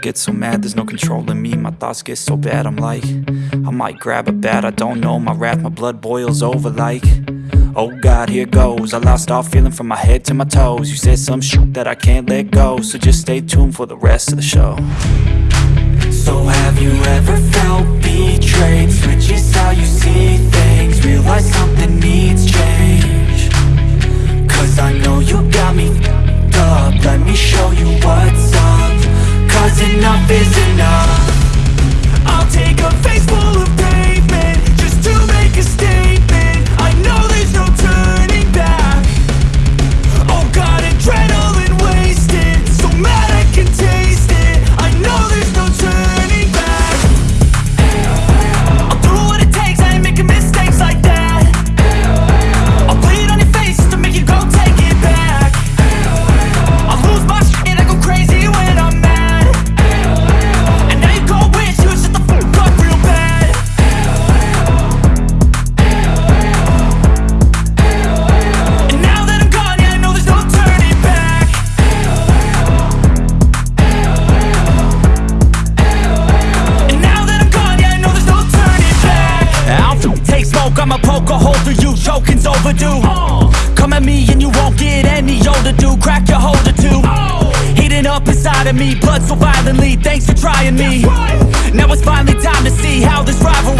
get so mad, there's no control in me. My thoughts get so bad, I'm like I might grab a bat, I don't know. My wrath, my blood boils over like Oh God, here goes. I lost all feeling from my head to my toes. You said some shit that I can't let go So just stay tuned for the rest of the show. So have you ever felt betrayed? Switches how you see enough is enough take smoke, I'ma poke a hole through you, choking's overdue. Come at me and you won't get any older, dude, crack your holder too. Heating up inside of me, blood so violently, thanks for trying me. Now it's finally time to see how this rivalry becomes a dynasty